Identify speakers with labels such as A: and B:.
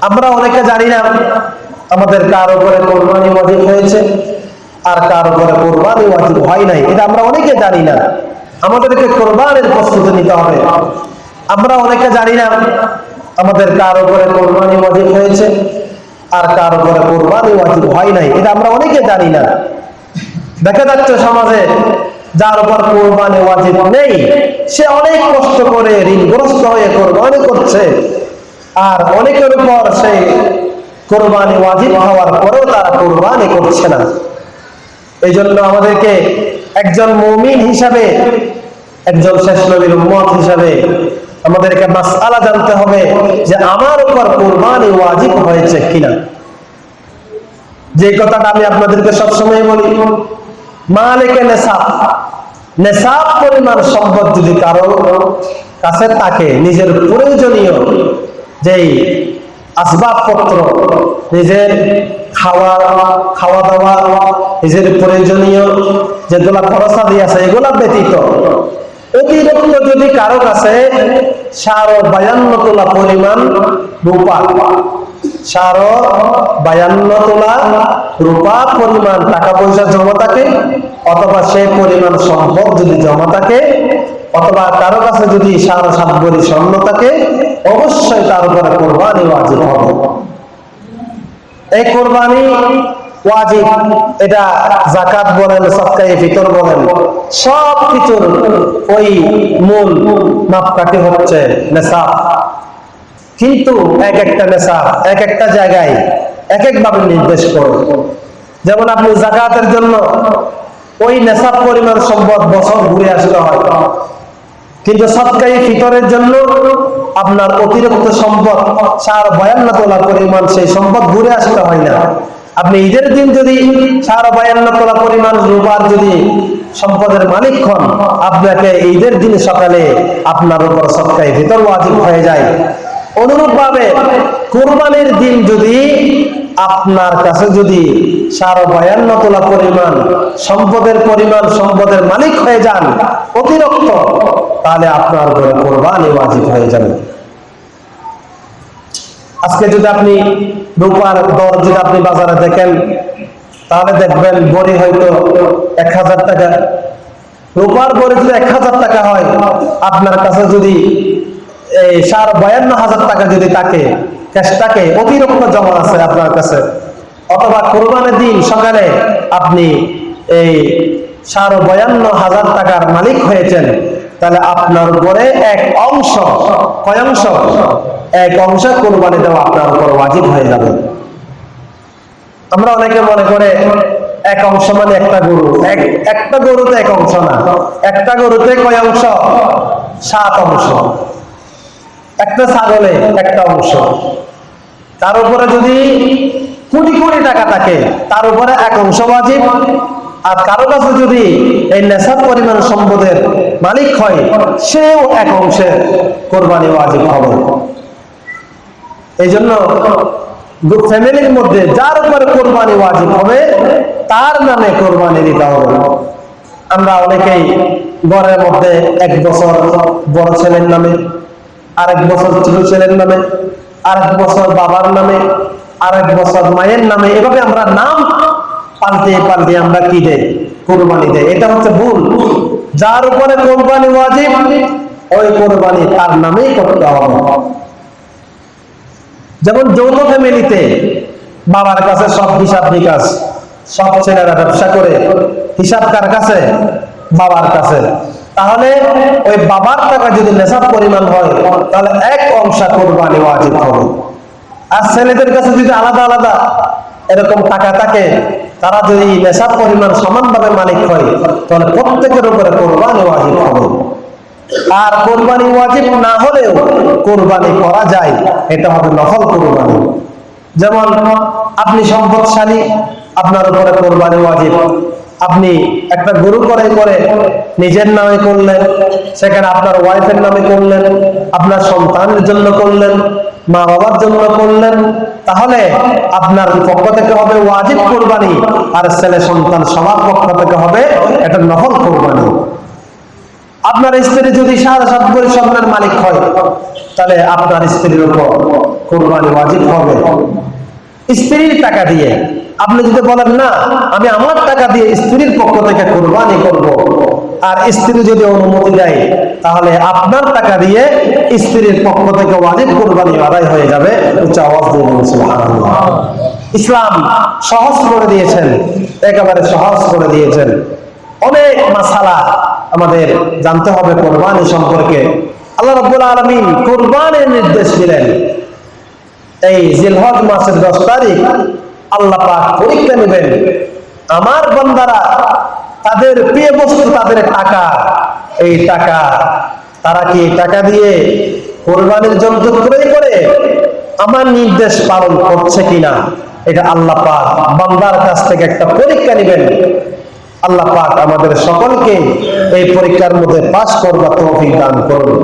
A: আমরা অনেকে জানি না আমাদের কার উপরে কোরবানি ওয়াজিব হয়েছে আর কার উপরে কোরবানি ওয়াজিব হয় নাই। এটা আমরা অনেকে জানি না। আমাদেরকে কোরবানের প্রস্তুতি নিতে হবে। আমরা অনেকে জানি না আমাদের কার উপরে কোরবানি ওয়াজিব হয়েছে আর কার উপরে কোরবানি ওয়াজিব হয় নাই। এটা আমরা অনেকে জানি না। দেখা যাচ্ছে সমাজে যার উপর কোরবানি ওয়াজিব নেই, সে অনেক কষ্ট করে ঋণগ্রস্ত হয়ে কোরবানি করছে। আর অনেকের উপর সেই কোরবানি ওয়াজিব হওয়ার পরেও তারা কোরবানি করছে না। এই জন্য আমাদেরকে একজন মমিন হিসাবে, একজন শেষ নবীর উম্মত হিসাবে আমাদেরকে মাসআলা জানতে হবে যে আমার উপর কোরবানি ওয়াজিব হয়েছে কিনা। যে কথাটা আমি আপনাদেরকে সবসময় বলি, মালিকে নেশাব। নেশাব পরিমাণ সম্পদ যদি কারও কাছে থাকে, নিজের প্রয়োজনীয় যেই আসবাবপত্র, নিজের খাওয়া খাওয়া দাওয়া নিজের প্রয়োজনীয় যেগুলা খরচা দিয়ে আছে, এগুলা ব্যতীত। অতিরিক্ত যদি কারও কাছে সার বায়ান্ন তোলা পরিমাণ রূপা, সার বায়ান্ন তোলা রূপা পরিমাণ টাকা পয়সা জমা থাকে, অথবা সে পরিমাণ সম্পদ যদি জমা থাকে অথবা কারও কাছে যদি সাড়ে সাত ভরি স্বর্ণ থাকে, অবশ্যই তার উপরে কোরবানি ওয়াজিব হবে। এই কোরবানি ওয়াজিব, এটা জাকাত বলেন সৎকাই ভিতর বলেন, সব কিছুর ওই মূল মাপকাঠি হচ্ছে নেশাব। কিন্তু এক একটা নেশাব, এক একটা জায়গায় এক এক ভাবে নির্দেশ করে। যেমন আপনি জাকাতের জন্য ওই নেশাব পরিমাণ সম্পদ বছর ঘুরে আসতে হয়। কিন্তু সৎকাই ফিতরের জন্য আপনার অতিরিক্ত সম্পদ, সার বয়ান্ন তোলা পরিমাণ সেই সম্পদ ঘুরে আসতে হয় না। আপনি ঈদের দিন যদি সার বয়ান্ন তোলা পরিমাণ রূপার যদি সম্পদের মালিক হন, আপনাকে ঈদের দিন সকালে আপনার উপর সৎকাই ভিতর ওয়াজিব হয়ে যায়। অনুরূপ ভাবে কোরবানির দিন যদি আপনার কাছে যদি সার বায়ান্ন তোলা পরিমাণ, সম্পদের পরিমাণ, সম্পদের মালিক হয়ে যান, অতিরিক্ত, তাহলে আপনার ঘরে কোরবানি ওয়াজিব হয়ে যাবে। আজকে যদি আপনি রূপার দর যদি আপনি বাজারে দেখেন, তাহলে দেখবেন বড়ি হয়তো এক হাজার টাকা। রূপার বড়ি যদি এক হাজার টাকা হয়, আপনার কাছে যদি এই সার বায়ান্ন হাজার টাকা যদি থাকে থাকে অতিরিক্ত জমা আছে আপনার কাছে। অথবা কোরবানের দিন সকালে আপনি এই সার বয়ান্ন হাজার টাকার মালিক হয়েছেন, তাহলে আপনার উপরে এক অংশ, কয় অংশ? এক অংশ কোরবানি দেওয়া আপনার উপর ওয়াজিব হয়ে যাবে। আমরা অনেকে মনে করে এক অংশ মানে একটা গরু। এক, একটা গরুতে এক অংশ না। একটা গরুতে কয় অংশ? সাত অংশ। একটা ছাগলে একটা অংশ। তার উপরে যদি কোটি কোটি টাকা থাকে, তার উপরে এক অংশ ওয়াজিব। আর কারও কাছে যদি এই নেশার পরিমাণ সম্পদের মালিক হয়, সেও এক অংশের কোরবানি ওয়াজিব হবে এই জন্য ফ্যামিলির মধ্যে যার উপরে কোরবানি ওয়াজিব হবে, তার নামে কোরবানি দিতে হবে। আমরা অনেকেই ঘরের মধ্যে এক বছর বড় ছেলের নামে আরেক বছর ছোট ছেলের নামে, আরেক বছর বাবার নামে, আরেক বছর মায়ের নামে, এভাবে আমরা নাম পাল্টে পাল্টে আমরা কি দেয় কোরবানি দেয় এটা হচ্ছে ভুল। যার উপরে কোরবানি ওয়াজিব, ওই কোরবানি তার নামেই করতে হবে। যেমন যৌথ ফ্যামিলিতে বাবার কাছে সব হিসাব নিকাশ, সব ছেলেরা ব্যবসা করে, হিসাব কার কাছে? বাবার কাছে। তাহলে ওই বাবার টাকা যদি নেশাব পরিমাণ হয়, তাহলে এক অংশ কোরবানি ওয়াজিব হবে। আর ছেলেদের কাছে যদি আলাদা আলাদা এরকম টাকা থাকে, তারা যদি নেশাব পরিমাণ সমানভাবে মালিক হয়, তাহলে প্রত্যেকের উপরে কোরবানি ওয়াজিব হবে। আর কোরবানি ওয়াজিব না হলেও কোরবানি করা যায়, এটা হবে নফল কোরবানি। যেমন আপনি সম্পদশালী, আপনার উপরে কোরবানি ওয়াজিব। আপনি একটা গরু করে করে নিজের নামে করলেন, সেখানে আপনার ওয়াইফের নামে করলেন, আপনার সন্তানের জন্য করলেন মা বাবার জন্য করলেন, তাহলে আপনার পক্ষ থেকে হবে ওয়াজিব কোরবানি আর ছেলে সন্তান সবার পক্ষ থেকে হবে এটা নফল কোরবানি। আপনার স্ত্রী যদি সাড়ে সাত ভরি স্বর্ণের মালিক হয়, তাহলে আপনার স্ত্রীর উপর কোরবানি ওয়াজিব হবে। স্ত্রীর টাকা দিয়ে আপনি যদি বলেন, না, আমি আমার টাকা দিয়ে স্ত্রীর পক্ষ থেকে কোরবানি করব। আর স্ত্রী যদি অনুমতি দেয়, তাহলে আপনার টাকা দিয়ে স্ত্রীর পক্ষ থেকে ওয়াজিব কোরবানি আদায় হয়ে যাবে। উচ্চ আওয়াজ ইসলাম সহজ করে দিয়েছেন, একেবারে সহজ করে দিয়েছেন। অনেক মাসালা আমাদের জানতে হবে কোরবানি সম্পর্কে। আল্লাহ রাব্বুল আলামিন কোরবানির নির্দেশ দিলেন। এই জিলহজ মাসের দশ তারিখ আল্লাহ পরীক্ষা নেবেন। আমার বন্দারা তাদের প্রিয় বস্তু তাদের টাকা। এই টাকা তারা কি টাকা দিয়ে কোরবানির জন্তু ক্রয় করে আমার নির্দেশ পালন করছে কিনা? এটা আল্লাহ পাক বান্দার কাছ থেকে একটা পরীক্ষা নেবেন। আল্লাহ পাক আমাদের সকলকে এই পরীক্ষার মধ্যে পাশ করবার তৌফিক দান করুন।